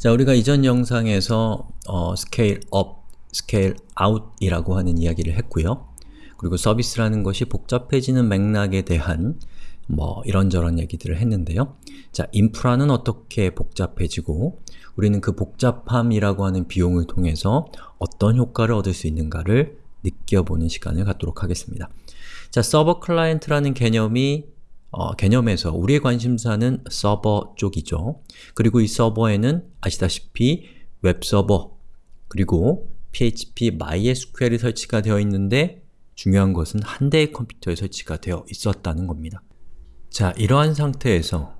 자, 우리가 이전 영상에서 어, scale up, scale out 이라고 하는 이야기를 했고요. 그리고 서비스라는 것이 복잡해지는 맥락에 대한 뭐 이런저런 얘기들을 했는데요. 자, 인프라는 어떻게 복잡해지고 우리는 그 복잡함이라고 하는 비용을 통해서 어떤 효과를 얻을 수 있는가를 느껴보는 시간을 갖도록 하겠습니다. 자, 서버 클라이언트라는 개념이 어, 개념에서 우리의 관심사는 서버 쪽이죠. 그리고 이 서버에는 아시다시피 웹서버 그리고 PHP MySQL이 설치가 되어 있는데 중요한 것은 한 대의 컴퓨터에 설치가 되어 있었다는 겁니다. 자, 이러한 상태에서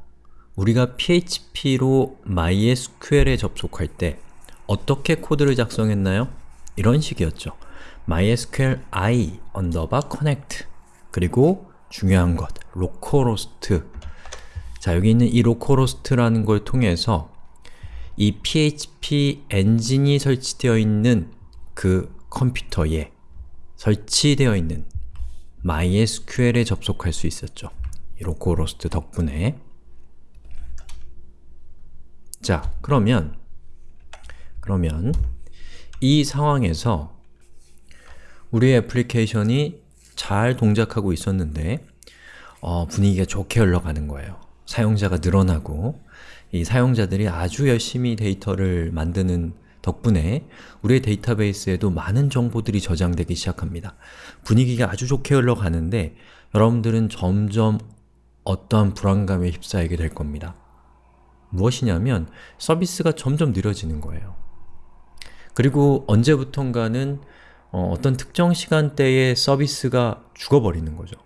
우리가 PHP로 MySQL에 접속할 때 어떻게 코드를 작성했나요? 이런 식이었죠. MySQL i underbar connect 그리고 중요한 것, localhost 자, 여기 있는 이 localhost라는 걸 통해서 이 PHP 엔진이 설치되어 있는 그 컴퓨터에 설치되어 있는 MySQL에 접속할 수 있었죠. 이 localhost 덕분에 자, 그러면 그러면 이 상황에서 우리의 애플리케이션이 잘 동작하고 있었는데 어, 분위기가 좋게 흘러가는 거예요. 사용자가 늘어나고 이 사용자들이 아주 열심히 데이터를 만드는 덕분에 우리의 데이터베이스에도 많은 정보들이 저장되기 시작합니다. 분위기가 아주 좋게 흘러가는데 여러분들은 점점 어떠한 불안감에 휩싸이게 될 겁니다. 무엇이냐면 서비스가 점점 느려지는 거예요. 그리고 언제부턴가는 어, 떤 특정 시간대에 서비스가 죽어버리는 거죠.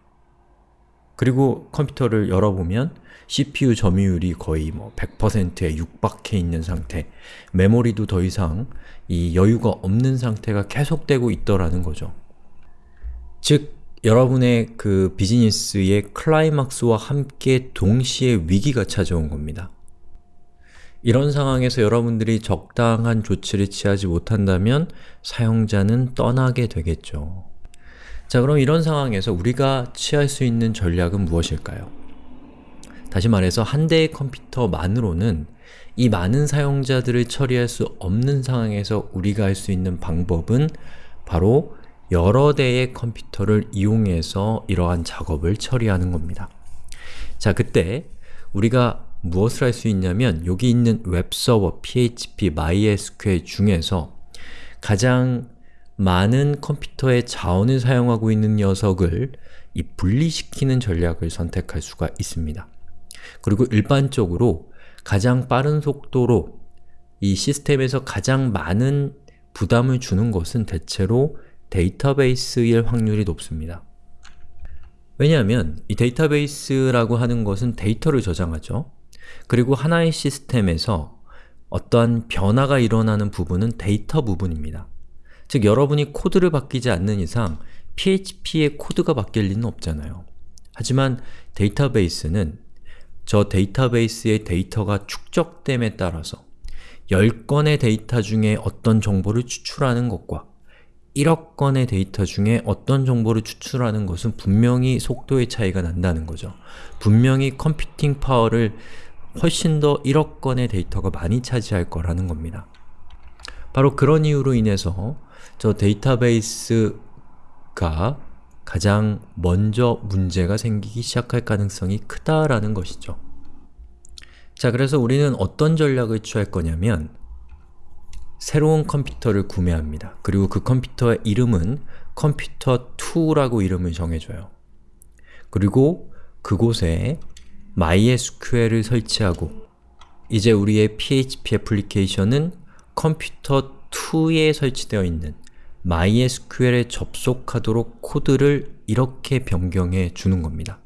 그리고 컴퓨터를 열어보면 CPU 점유율이 거의 뭐 100%에 육박해 있는 상태 메모리도 더 이상 이 여유가 없는 상태가 계속되고 있더라는 거죠. 즉, 여러분의 그 비즈니스의 클라이막스와 함께 동시에 위기가 찾아온 겁니다. 이런 상황에서 여러분들이 적당한 조치를 취하지 못한다면 사용자는 떠나게 되겠죠. 자 그럼 이런 상황에서 우리가 취할 수 있는 전략은 무엇일까요? 다시 말해서 한 대의 컴퓨터만으로는 이 많은 사용자들을 처리할 수 없는 상황에서 우리가 할 수 있는 방법은 바로 여러 대의 컴퓨터를 이용해서 이러한 작업을 처리하는 겁니다. 자, 그때 우리가 무엇을 할 수 있냐면 여기 있는 웹서버, PHP, MySQL 중에서 가장 많은 컴퓨터의 자원을 사용하고 있는 녀석을 이 분리시키는 전략을 선택할 수가 있습니다. 그리고 일반적으로 가장 빠른 속도로 이 시스템에서 가장 많은 부담을 주는 것은 대체로 데이터베이스일 확률이 높습니다. 왜냐하면 이 데이터베이스라고 하는 것은 데이터를 저장하죠. 그리고 하나의 시스템에서 어떠한 변화가 일어나는 부분은 데이터 부분입니다. 즉, 여러분이 코드를 바뀌지 않는 이상 PHP의 코드가 바뀔 리는 없잖아요. 하지만 데이터베이스는 저 데이터베이스의 데이터가 축적됨에 따라서 10건의 데이터 중에 어떤 정보를 추출하는 것과 1억 건의 데이터 중에 어떤 정보를 추출하는 것은 분명히 속도의 차이가 난다는 거죠. 분명히 computing power를 훨씬 더 1억 건의 데이터가 많이 차지할 거라는 겁니다. 바로 그런 이유로 인해서 저 데이터베이스가 가장 먼저 문제가 생기기 시작할 가능성이 크다라는 것이죠. 자, 그래서 우리는 어떤 전략을 취할 거냐면 새로운 컴퓨터를 구매합니다. 그리고 그 컴퓨터의 이름은 컴퓨터 2라고 이름을 정해줘요. 그리고 그곳에 MySQL을 설치하고 이제 우리의 PHP 애플리케이션은 컴퓨터 2에 설치되어 있는 MySQL에 접속하도록 코드를 이렇게 변경해 주는 겁니다.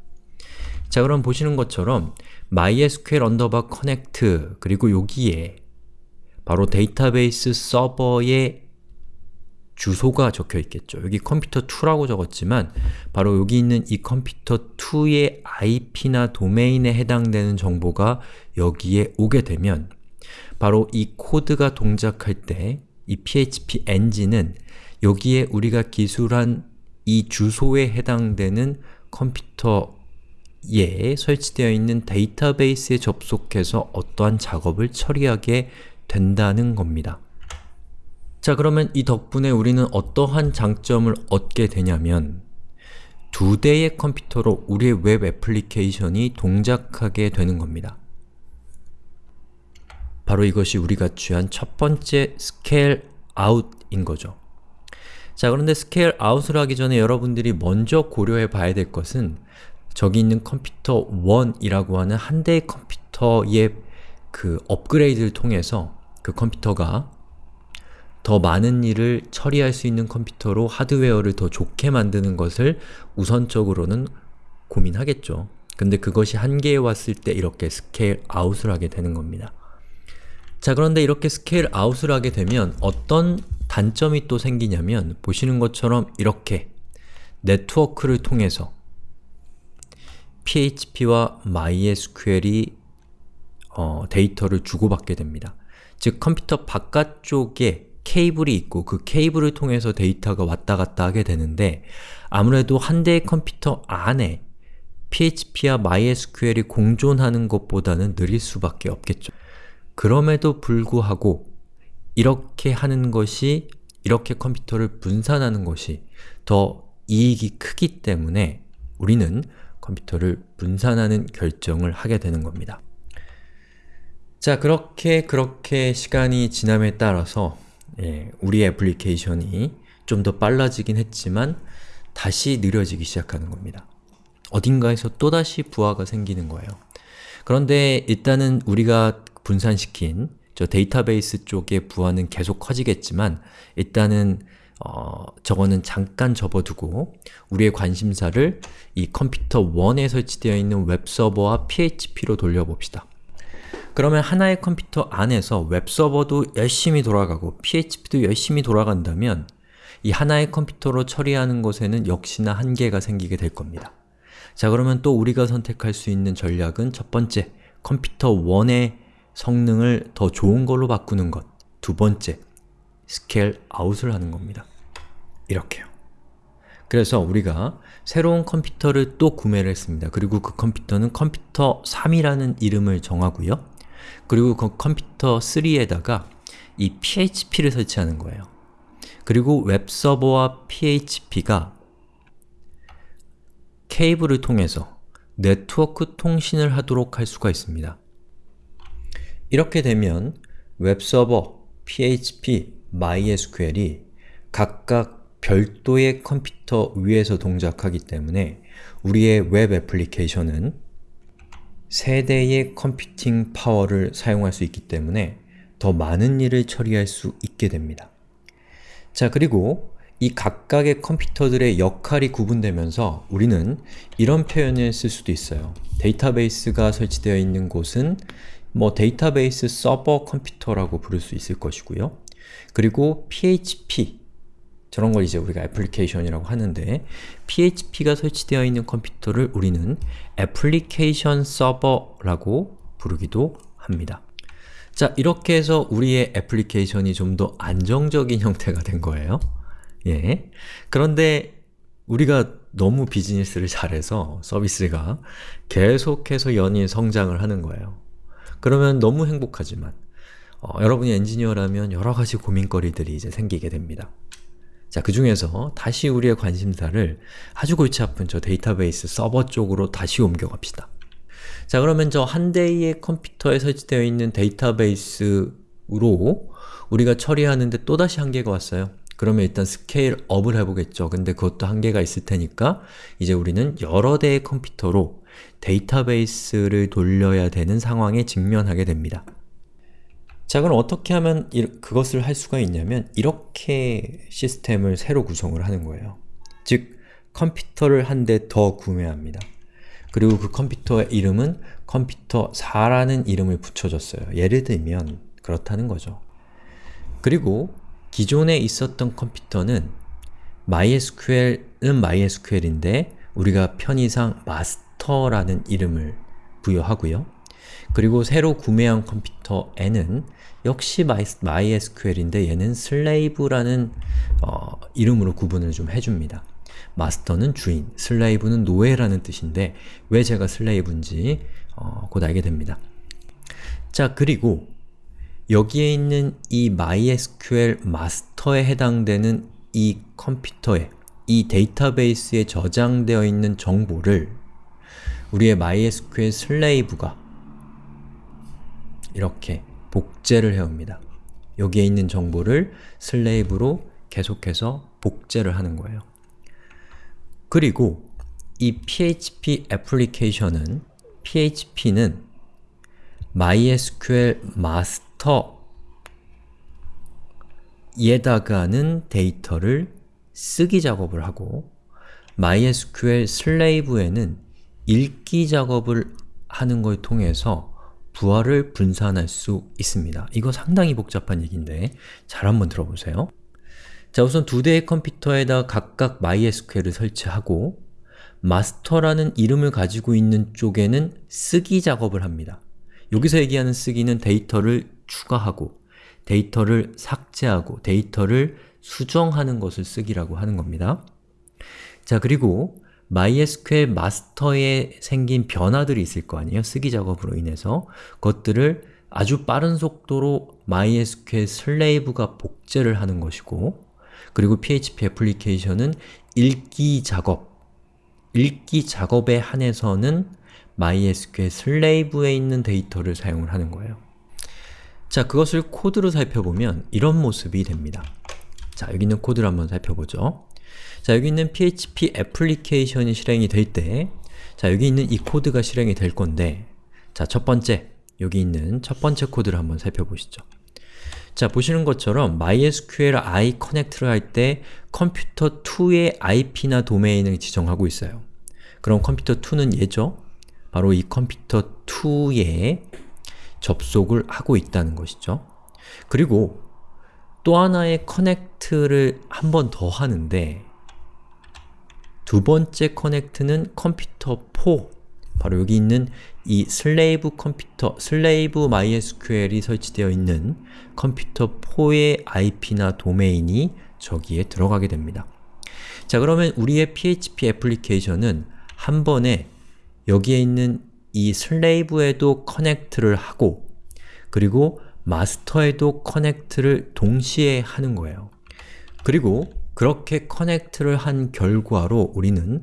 자 그럼 보시는 것처럼 MySQL underbar connect 그리고 여기에 바로 데이터베이스 서버의 주소가 적혀 있겠죠. 여기 컴퓨터 2라고 적었지만 바로 여기 있는 이 컴퓨터 2의 IP나 도메인에 해당되는 정보가 여기에 오게 되면 바로 이 코드가 동작할 때 이 PHP 엔진은 여기에 우리가 기술한 이 주소에 해당되는 컴퓨터에 설치되어 있는 데이터베이스에 접속해서 어떠한 작업을 처리하게 된다는 겁니다. 자 그러면 이 덕분에 우리는 어떠한 장점을 얻게 되냐면 두 대의 컴퓨터로 우리의 웹 애플리케이션이 동작하게 되는 겁니다. 바로 이것이 우리가 취한 첫 번째 scale out인 거죠. 자 그런데 scale out을 하기 전에 여러분들이 먼저 고려해 봐야 될 것은 저기 있는 컴퓨터 1이라고 하는 한 대의 컴퓨터의 그 업그레이드를 통해서 그 컴퓨터가 더 많은 일을 처리할 수 있는 컴퓨터로 하드웨어를 더 좋게 만드는 것을 우선적으로는 고민하겠죠. 근데 그것이 한계에 왔을 때 이렇게 scale out을 하게 되는 겁니다. 자 그런데 이렇게 scale out을 하게 되면 어떤 단점이 또 생기냐면 보시는 것처럼 이렇게 네트워크를 통해서 PHP와 MySQL이 어, 데이터를 주고받게 됩니다. 즉 컴퓨터 바깥쪽에 케이블이 있고 그 케이블을 통해서 데이터가 왔다 갔다 하게 되는데 아무래도 한 대의 컴퓨터 안에 PHP와 MySQL이 공존하는 것보다는 느릴 수밖에 없겠죠. 그럼에도 불구하고 이렇게 하는 것이 이렇게 컴퓨터를 분산하는 것이 더 이익이 크기 때문에 우리는 컴퓨터를 분산하는 결정을 하게 되는 겁니다. 자, 그렇게 그렇게 시간이 지남에 따라서 예, 우리 애플리케이션이 좀 더 빨라지긴 했지만 다시 느려지기 시작하는 겁니다. 어딘가에서 또다시 부하가 생기는 거예요. 그런데 일단은 우리가 분산시킨 저 데이터베이스 쪽의 부하는 계속 커지겠지만 일단은 어, 저거는 잠깐 접어두고 우리의 관심사를 이 컴퓨터 1에 설치되어 있는 웹서버와 PHP로 돌려봅시다. 그러면 하나의 컴퓨터 안에서 웹서버도 열심히 돌아가고 PHP도 열심히 돌아간다면 이 하나의 컴퓨터로 처리하는 것에는 역시나 한계가 생기게 될 겁니다. 자 그러면 또 우리가 선택할 수 있는 전략은 첫 번째, 컴퓨터 1의 성능을 더 좋은 걸로 바꾸는 것 두 번째, scale out을 하는 겁니다. 이렇게요. 그래서 우리가 새로운 컴퓨터를 또 구매를 했습니다. 그리고 그 컴퓨터는 컴퓨터 3이라는 이름을 정하고요. 그리고 그 컴퓨터 3에다가 이 PHP를 설치하는 거예요. 그리고 웹서버와 PHP가 케이블을 통해서 네트워크 통신을 하도록 할 수가 있습니다. 이렇게 되면 웹서버, PHP, MySQL이 각각 별도의 컴퓨터 위에서 동작하기 때문에 우리의 웹 애플리케이션은 세 대의 computing power를 사용할 수 있기 때문에 더 많은 일을 처리할 수 있게 됩니다. 자 그리고 이 각각의 컴퓨터들의 역할이 구분되면서 우리는 이런 표현을 쓸 수도 있어요. 데이터베이스가 설치되어 있는 곳은 뭐 데이터베이스 서버 컴퓨터라고 부를 수 있을 것이고요. 그리고 PHP 저런 걸 이제 우리가 애플리케이션이라고 하는데 PHP가 설치되어 있는 컴퓨터를 우리는 애플리케이션 서버라고 부르기도 합니다. 자, 이렇게 해서 우리의 애플리케이션이 좀 더 안정적인 형태가 된 거예요. 예. 그런데 우리가 너무 비즈니스를 잘해서 서비스가 계속해서 연일 성장을 하는 거예요. 그러면 너무 행복하지만 어, 여러분이 엔지니어라면 여러 가지 고민거리들이 이제 생기게 됩니다. 자, 그 중에서 다시 우리의 관심사를 아주 골치 아픈 저 데이터베이스 서버 쪽으로 다시 옮겨갑시다. 자, 그러면 저 한 대의 컴퓨터에 설치되어 있는 데이터베이스로 우리가 처리하는데 또다시 한계가 왔어요. 그러면 일단 scale up을 해보겠죠. 근데 그것도 한계가 있을 테니까 이제 우리는 여러 대의 컴퓨터로 데이터베이스를 돌려야 되는 상황에 직면하게 됩니다. 자 그럼 어떻게 하면 그것을 할 수가 있냐면 이렇게 시스템을 새로 구성을 하는 거예요. 즉, 컴퓨터를 한 대 더 구매합니다. 그리고 그 컴퓨터의 이름은 컴퓨터 4라는 이름을 붙여줬어요. 예를 들면 그렇다는 거죠. 그리고 기존에 있었던 컴퓨터는 MySQL은 MySQL인데 우리가 편의상 마스터 라는 이름을 부여하고요. 그리고 새로 구매한 컴퓨터에는 역시 MySQL인데 얘는 슬레이브라는 어, 이름으로 구분을 좀 해줍니다. 마스터는 주인, 슬레이브는 노예라는 뜻인데 왜 제가 슬레이브인지 어, 곧 알게 됩니다. 자, 그리고 여기에 있는 이 MySQL 마스터에 해당되는 이 컴퓨터에, 이 데이터베이스에 저장되어 있는 정보를 우리의 MySQL 슬레이브가 이렇게 복제를 해옵니다. 여기에 있는 정보를 슬레이브로 계속해서 복제를 하는 거예요. 그리고 이 PHP 애플리케이션은 PHP는 MySQL 마스터 에다가는 데이터를 쓰기 작업을 하고 MySQL 슬레이브에는 읽기 작업을 하는 걸 통해서 부하를 분산할 수 있습니다. 이거 상당히 복잡한 얘기인데 잘 한번 들어보세요. 자 우선 두 대의 컴퓨터에다 각각 MySQL을 설치하고 마스터라는 이름을 가지고 있는 쪽에는 쓰기 작업을 합니다. 여기서 얘기하는 쓰기는 데이터를 추가하고 데이터를 삭제하고 데이터를 수정하는 것을 쓰기라고 하는 겁니다. 자 그리고 MySQL 마스터에 생긴 변화들이 있을 거 아니에요? 쓰기 작업으로 인해서 그것들을 아주 빠른 속도로 MySQL slave가 복제를 하는 것이고 그리고 PHP 애플리케이션은 읽기 작업, 읽기 작업에 한해서는 MySQL slave에 있는 데이터를 사용을 하는 거예요. 자, 그것을 코드로 살펴보면 이런 모습이 됩니다. 자, 여기 있는 코드를 한번 살펴보죠. 자, 여기 있는 PHP 애플리케이션이 실행이 될 때, 자, 여기 있는 이 코드가 실행이 될 건데, 자, 첫 번째, 여기 있는 첫 번째 코드를 한번 살펴보시죠. 자, 보시는 것처럼 MySQL I connect를 할 때 컴퓨터 2의 IP나 도메인을 지정하고 있어요. 그럼 컴퓨터 2는 얘죠? 바로 이 컴퓨터 2에 접속을 하고 있다는 것이죠. 그리고 또 하나의 connect를 한 번 더 하는데 두 번째 connect는 컴퓨터 4 바로 여기 있는 이 slave 컴퓨터, slave MySQL이 설치되어 있는 컴퓨터 4의 IP나 도메인이 저기에 들어가게 됩니다. 자 그러면 우리의 PHP 애플리케이션은 한 번에 여기에 있는 이 slave에도 connect를 하고 그리고 마스터에도 connect를 동시에 하는 거예요. 그리고 그렇게 connect를 한 결과로 우리는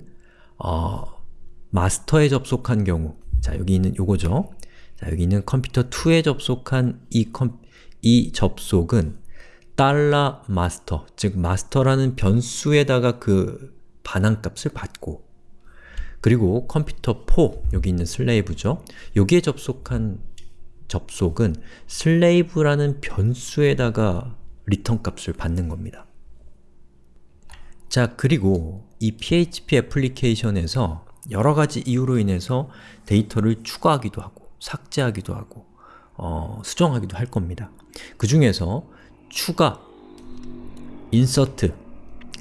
어, 마스터에 접속한 경우 자 여기 있는 요거죠. 자 여기 있는 컴퓨터 2에 접속한 이, 컴, 이 접속은 달러 마스터, 즉 마스터라는 변수에다가 그 반환값을 받고 그리고 컴퓨터 4, 여기 있는 slave죠. 여기에 접속한 접속은 slave라는 변수에다가 return 값을 받는 겁니다. 자, 그리고 이 PHP 애플리케이션에서 여러가지 이유로 인해서 데이터를 추가하기도 하고 삭제하기도 하고 어, 수정하기도 할 겁니다. 그 중에서 추가, 인서트,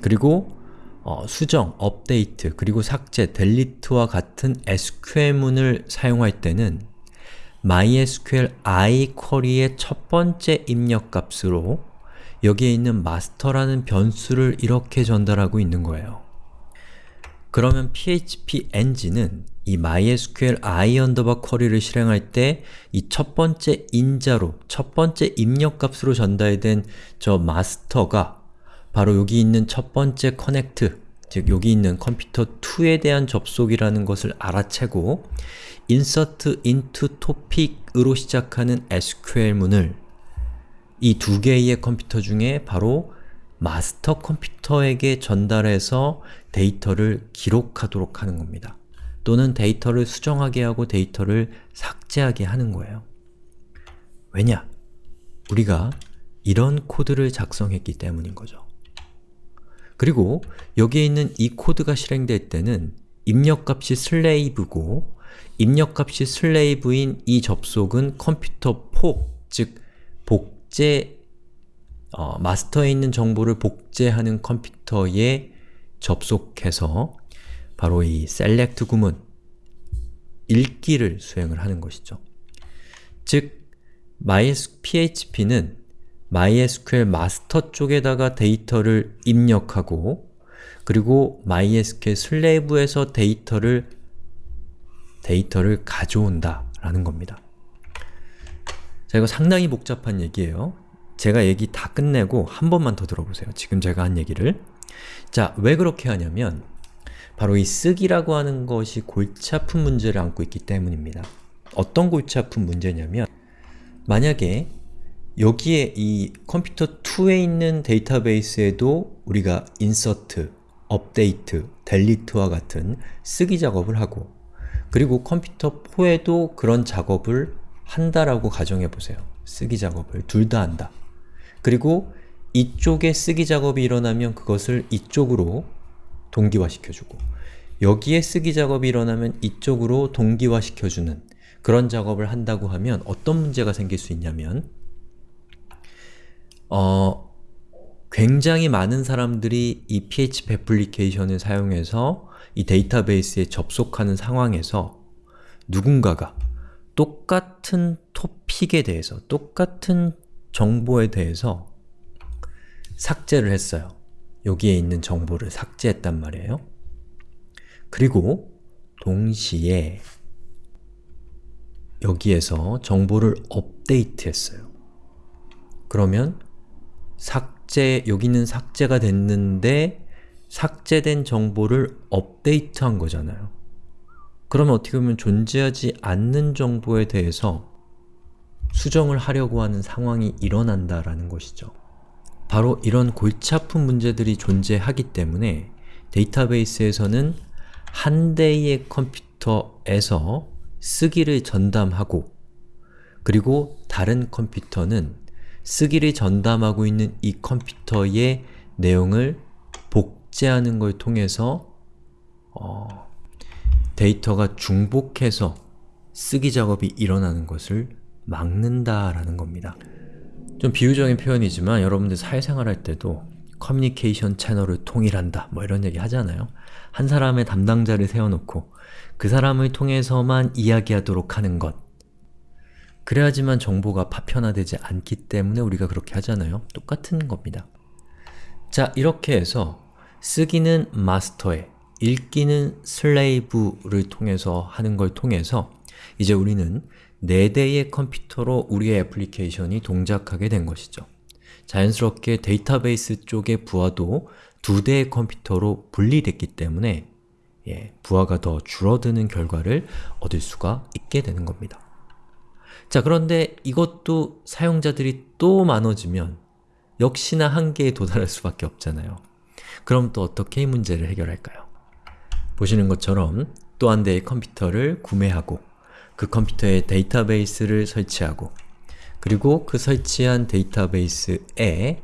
그리고 어, 수정, 업데이트, 그리고 삭제, 델리트와 같은 SQL문을 사용할 때는 MySQL i 쿼리의 첫 번째 입력값으로 여기에 있는 master라는 변수를 이렇게 전달하고 있는 거예요. 그러면 PHP 엔진은 이 MySQL i 언더바 query를 실행할 때 이 첫 번째 인자로, 첫 번째 입력값으로 전달된 저 마스터가 바로 여기 있는 첫 번째 connect, 즉 여기 있는 컴퓨터 2에 대한 접속이라는 것을 알아채고 insert into topic으로 시작하는 SQL문을 이 두 개의 컴퓨터 중에 바로 마스터 컴퓨터에게 전달해서 데이터를 기록하도록 하는 겁니다. 또는 데이터를 수정하게 하고 데이터를 삭제하게 하는 거예요. 왜냐? 우리가 이런 코드를 작성했기 때문인 거죠. 그리고 여기에 있는 이 코드가 실행될 때는 입력값이 slave고 입력값이 slave인 이 접속은 컴퓨터 4, 즉 복제 어, 마스터에 있는 정보를 복제하는 컴퓨터에 접속해서 바로 이 select 구문 읽기를 수행을 하는 것이죠. 즉 PHP는 MySQL 마스터 쪽에다가 데이터를 입력하고 그리고 MySQL 슬레이브에서 데이터를 데이터를 가져온다 라는 겁니다. 자, 이거 상당히 복잡한 얘기예요. 제가 얘기 다 끝내고 한 번만 더 들어보세요. 지금 제가 한 얘기를. 자, 왜 그렇게 하냐면 바로 이 쓰기라고 하는 것이 골치 아픈 문제를 안고 있기 때문입니다. 어떤 골치 아픈 문제냐면 만약에 여기에 이 컴퓨터 2에 있는 데이터베이스에도 우리가 인서트, 업데이트, 델리트와 같은 쓰기 작업을 하고 그리고 컴퓨터 4에도 그런 작업을 한다라고 가정해보세요. 쓰기 작업을 둘 다 한다. 그리고 이쪽에 쓰기 작업이 일어나면 그것을 이쪽으로 동기화시켜주고 여기에 쓰기 작업이 일어나면 이쪽으로 동기화시켜주는 그런 작업을 한다고 하면 어떤 문제가 생길 수 있냐면 어, 굉장히 많은 사람들이 이 PHP 애플리케이션을 사용해서 이 데이터베이스에 접속하는 상황에서 누군가가 똑같은 토픽에 대해서, 똑같은 정보에 대해서 삭제를 했어요. 여기에 있는 정보를 삭제했단 말이에요. 그리고 동시에 여기에서 정보를 업데이트했어요. 그러면 삭제, 여기는 삭제가 됐는데 삭제된 정보를 업데이트한 거잖아요. 그러면 어떻게 보면 존재하지 않는 정보에 대해서 수정을 하려고 하는 상황이 일어난다라는 것이죠. 바로 이런 골치 아픈 문제들이 존재하기 때문에 데이터베이스에서는 한 대의 컴퓨터에서 쓰기를 전담하고 그리고 다른 컴퓨터는 쓰기를 전담하고 있는 이 컴퓨터의 내용을 복제하는 걸 통해서 어, 데이터가 중복해서 쓰기 작업이 일어나는 것을 막는다라는 겁니다. 좀 비유적인 표현이지만 여러분들 사회생활 할 때도 커뮤니케이션 채널을 통일한다 뭐 이런 얘기 하잖아요. 한 사람의 담당자를 세워놓고 그 사람을 통해서만 이야기하도록 하는 것 그래야지만 정보가 파편화되지 않기 때문에 우리가 그렇게 하잖아요. 똑같은 겁니다. 자, 이렇게 해서 쓰기는 마스터에, 읽기는 슬레이브를 통해서 하는 걸 통해서 이제 우리는 4대의 컴퓨터로 우리의 애플리케이션이 동작하게 된 것이죠. 자연스럽게 데이터베이스 쪽의 부하도 두 대의 컴퓨터로 분리됐기 때문에 예, 부하가 더 줄어드는 결과를 얻을 수가 있게 되는 겁니다. 자 그런데 이것도 사용자들이 또 많아지면 역시나 한계에 도달할 수밖에 없잖아요. 그럼 또 어떻게 이 문제를 해결할까요? 보시는 것처럼 또 한 대의 컴퓨터를 구매하고 그 컴퓨터에 데이터베이스를 설치하고 그리고 그 설치한 데이터베이스에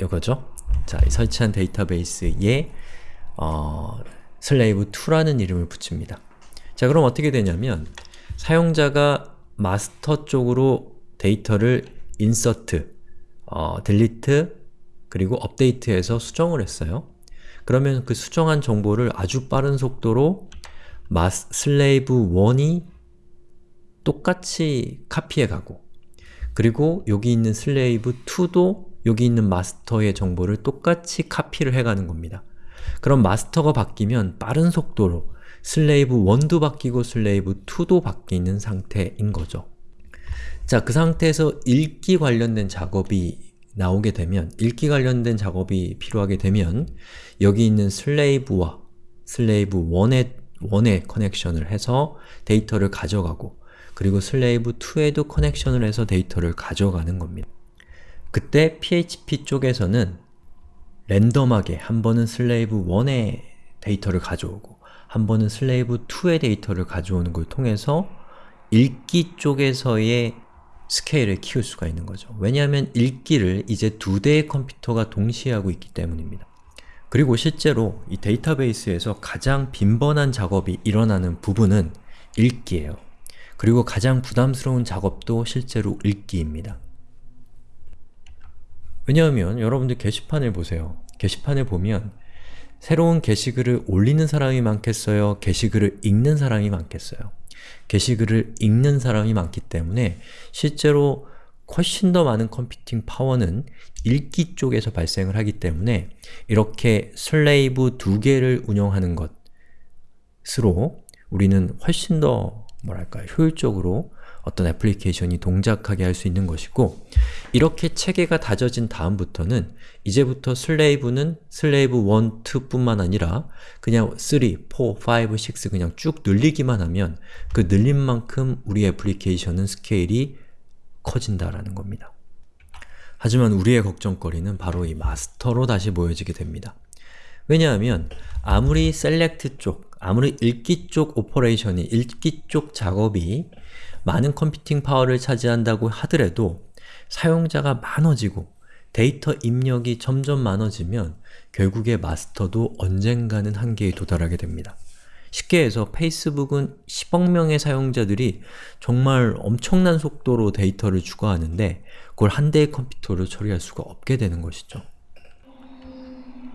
이거죠? 자, 설치한 데이터베이스에 어, slave2라는 이름을 붙입니다. 자, 그럼 어떻게 되냐면 사용자가 마스터 쪽으로 데이터를 insert, 어, delete, 그리고 업데이트해서 수정을 했어요. 그러면 그 수정한 정보를 아주 빠른 속도로 마스, slave 1이 똑같이 카피해 가고 그리고 여기 있는 slave 2도 여기 있는 마스터의 정보를 똑같이 카피를 해가는 겁니다. 그럼 마스터가 바뀌면 빠른 속도로 slave 1도 바뀌고 slave 2도 바뀌는 상태인 거죠. 자, 그 상태에서 읽기 관련된 작업이 나오게 되면 읽기 관련된 작업이 필요하게 되면 여기 있는 slave와 slave 1의, 1의 connection을 해서 데이터를 가져가고 그리고 slave 2에도 connection을 해서 데이터를 가져가는 겁니다. 그때 PHP 쪽에서는 랜덤하게 한 번은 slave 1의 데이터를 가져오고 한 번은 slave 2의 데이터를 가져오는 걸 통해서 읽기 쪽에서의 스케일을 키울 수가 있는 거죠. 왜냐하면 읽기를 이제 두 대의 컴퓨터가 동시에 하고 있기 때문입니다. 그리고 실제로 이 데이터베이스에서 가장 빈번한 작업이 일어나는 부분은 읽기예요. 그리고 가장 부담스러운 작업도 실제로 읽기입니다. 왜냐하면 여러분들 게시판을 보세요. 게시판을 보면 새로운 게시글을 올리는 사람이 많겠어요? 게시글을 읽는 사람이 많겠어요? 게시글을 읽는 사람이 많기 때문에 실제로 훨씬 더 많은 컴퓨팅 파워는 읽기 쪽에서 발생을 하기 때문에 이렇게 slave 두 개를 운영하는 것으로 우리는 훨씬 더 뭐랄까 효율적으로 어떤 애플리케이션이 동작하게 할 수 있는 것이고 이렇게 체계가 다져진 다음부터는 이제부터 slave는 slave 1, 2뿐만 아니라 그냥 3, 4, 5, 6 그냥 쭉 늘리기만 하면 그 늘린 만큼 우리 애플리케이션은 스케일이 커진다라는 겁니다. 하지만 우리의 걱정거리는 바로 이 마스터로 다시 모여지게 됩니다. 왜냐하면 아무리 select 쪽, 아무리 읽기 쪽 operation이, 읽기 쪽 작업이 많은 computing power를 차지한다고 하더라도 사용자가 많아지고 데이터 입력이 점점 많아지면 결국에 마스터도 언젠가는 한계에 도달하게 됩니다. 쉽게 해서 Facebook은 10억 명의 사용자들이 정말 엄청난 속도로 데이터를 추가하는데 그걸 한 대의 컴퓨터로 처리할 수가 없게 되는 것이죠.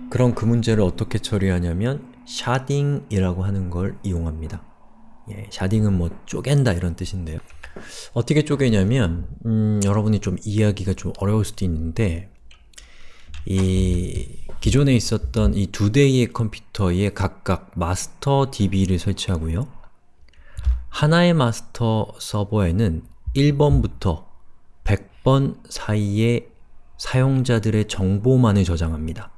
그럼 그 문제를 어떻게 처리하냐면 샤딩이라고 하는 걸 이용합니다. 예, 샤딩은 뭐 쪼갠다 이런 뜻인데요. 어떻게 쪼개냐면 음, 여러분이 좀 이해하기가 좀 어려울 수도 있는데 이 기존에 있었던 이 두 대의 컴퓨터에 각각 마스터 DB를 설치하고요. 하나의 마스터 서버에는 1번부터 100번 사이의 사용자들의 정보만을 저장합니다.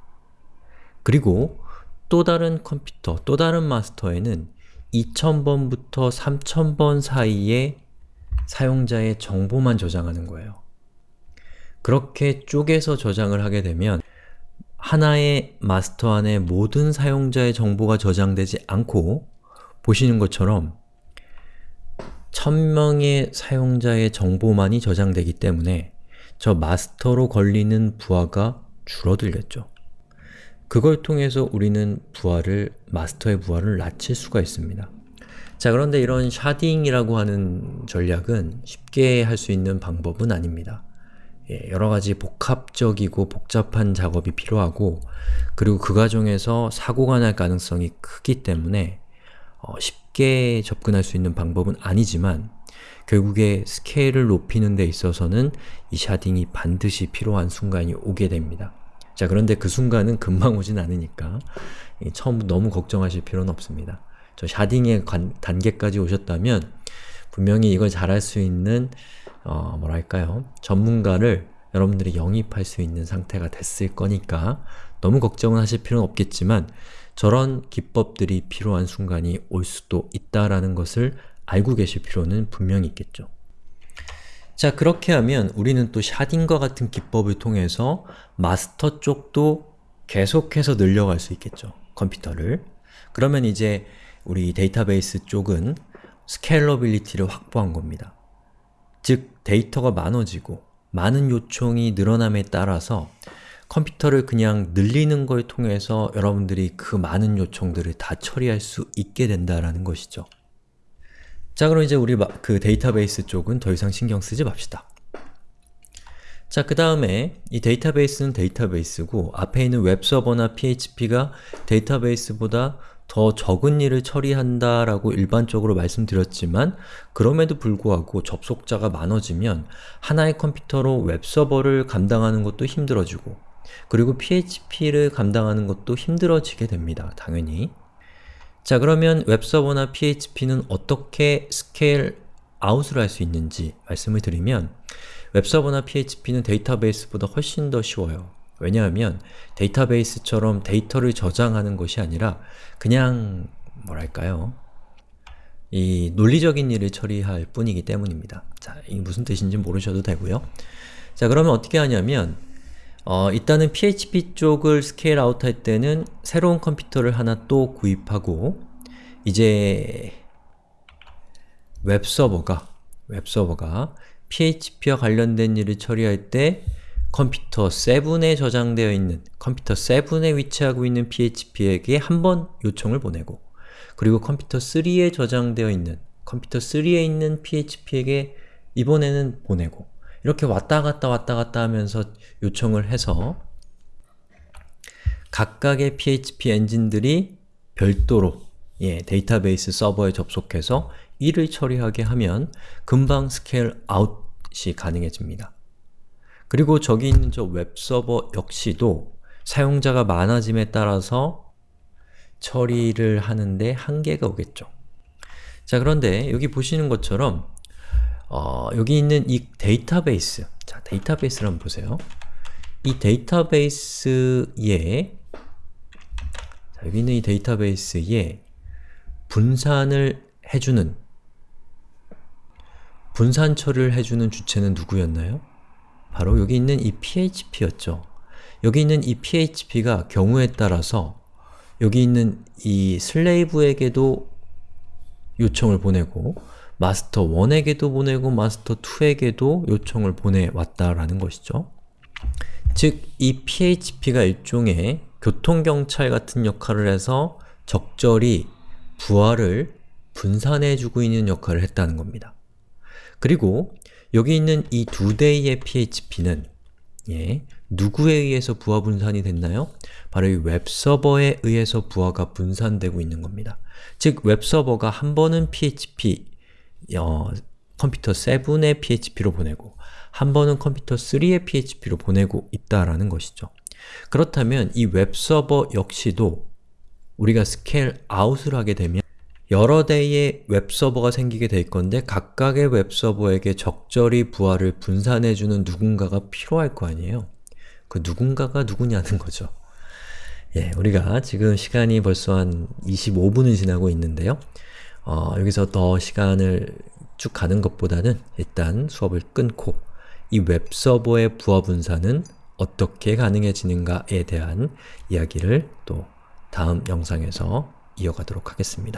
그리고 또 다른 컴퓨터, 또 다른 마스터에는 2000번부터 3000번 사이의 사용자의 정보만 저장하는 거예요. 그렇게 쪼개서 저장을 하게 되면 하나의 마스터 안에 모든 사용자의 정보가 저장되지 않고 보시는 것처럼 1000명의 사용자의 정보만이 저장되기 때문에 저 마스터로 걸리는 부하가 줄어들겠죠. 그걸 통해서 우리는 부하를, 마스터의 부하를 낮출 수가 있습니다. 자 그런데 이런 샤딩이라고 하는 전략은 쉽게 할 수 있는 방법은 아닙니다. 예, 여러가지 복합적이고 복잡한 작업이 필요하고 그리고 그 과정에서 사고가 날 가능성이 크기 때문에 어, 쉽게 접근할 수 있는 방법은 아니지만 결국에 스케일을 높이는 데 있어서는 이 샤딩이 반드시 필요한 순간이 오게 됩니다. 자 그런데 그 순간은 금방 오진 않으니까 처음 너무 걱정하실 필요는 없습니다. 저 샤딩의 관, 단계까지 오셨다면 분명히 이걸 잘할 수 있는 어, 뭐랄까요 전문가를 여러분들이 영입할 수 있는 상태가 됐을 거니까 너무 걱정은 하실 필요는 없겠지만 저런 기법들이 필요한 순간이 올 수도 있다라는 것을 알고 계실 필요는 분명히 있겠죠. 자 그렇게 하면 우리는 또 sharding과 같은 기법을 통해서 마스터 쪽도 계속해서 늘려갈 수 있겠죠. 컴퓨터를. 그러면 이제 우리 데이터베이스 쪽은 scalability를 확보한 겁니다. 즉, 데이터가 많아지고 많은 요청이 늘어남에 따라서 컴퓨터를 그냥 늘리는 걸 통해서 여러분들이 그 많은 요청들을 다 처리할 수 있게 된다라는 것이죠. 자 그럼 이제 우리 그 데이터베이스 쪽은 더 이상 신경 쓰지 맙시다. 자, 그 다음에 이 데이터베이스는 데이터베이스고 앞에 있는 웹서버나 PHP가 데이터베이스보다 더 적은 일을 처리한다라고 일반적으로 말씀드렸지만 그럼에도 불구하고 접속자가 많아지면 하나의 컴퓨터로 웹서버를 감당하는 것도 힘들어지고 그리고 PHP를 감당하는 것도 힘들어지게 됩니다. 당연히. 자 그러면 웹서버나 PHP는 어떻게 scale out을 할 수 있는지 말씀을 드리면 웹서버나 PHP는 데이터베이스보다 훨씬 더 쉬워요. 왜냐하면 데이터베이스처럼 데이터를 저장하는 것이 아니라 그냥 뭐랄까요 이 논리적인 일을 처리할 뿐이기 때문입니다. 자, 이게 무슨 뜻인지 모르셔도 되고요. 자, 그러면 어떻게 하냐면 어, 일단은 PHP 쪽을 scale out 할 때는 새로운 컴퓨터를 하나 또 구입하고 이제 웹서버가 웹서버가 PHP와 관련된 일을 처리할 때 컴퓨터 7에 저장되어 있는, 컴퓨터 7에 위치하고 있는 PHP에게 한 번 요청을 보내고 그리고 컴퓨터 3에 저장되어 있는, 컴퓨터 3에 있는 PHP에게 이번에는 보내고 이렇게 왔다 갔다 왔다 갔다 하면서 요청을 해서 각각의 PHP 엔진들이 별도로 예, 데이터베이스 서버에 접속해서 일을 처리하게 하면 금방 scale out이 가능해집니다. 그리고 저기 있는 저 웹서버 역시도 사용자가 많아짐에 따라서 처리를 하는데 한계가 오겠죠. 자 그런데 여기 보시는 것처럼 어, 여기 있는 이 데이터베이스 자, 데이터베이스를 한번 보세요. 이 데이터베이스에 자, 여기 있는 이 데이터베이스에 분산을 해주는 분산 처리를 해주는 주체는 누구였나요? 바로 여기 있는 이 php였죠. 여기 있는 이 php가 경우에 따라서 여기 있는 이 슬레이브에게도 요청을 보내고 마스터 1에게도 보내고 마스터 2에게도 요청을 보내왔다라는 것이죠. 즉, 이 php가 일종의 교통경찰 같은 역할을 해서 적절히 부하를 분산해주고 있는 역할을 했다는 겁니다. 그리고 여기 있는 이 두 대의 php는 예, 누구에 의해서 부하 분산이 됐나요? 바로 이 웹서버에 의해서 부하가 분산되고 있는 겁니다. 즉, 웹서버가 한 번은 PHP 어, 컴퓨터 7의 PHP로 보내고 한 번은 컴퓨터 3의 PHP로 보내고 있다라는 것이죠. 그렇다면 이 웹서버 역시도 우리가 scale out을 하게 되면 여러 대의 웹서버가 생기게 될 건데 각각의 웹서버에게 적절히 부하를 분산해주는 누군가가 필요할 거 아니에요? 그 누군가가 누구냐는 거죠. 예, 우리가 지금 시간이 벌써 한 25분을 지나고 있는데요. 어, 여기서 더 시간을 쭉 가는 것보다는 일단 수업을 끊고 이 웹서버의 부하 분산은 어떻게 가능해지는가에 대한 이야기를 또 다음 영상에서 이어가도록 하겠습니다.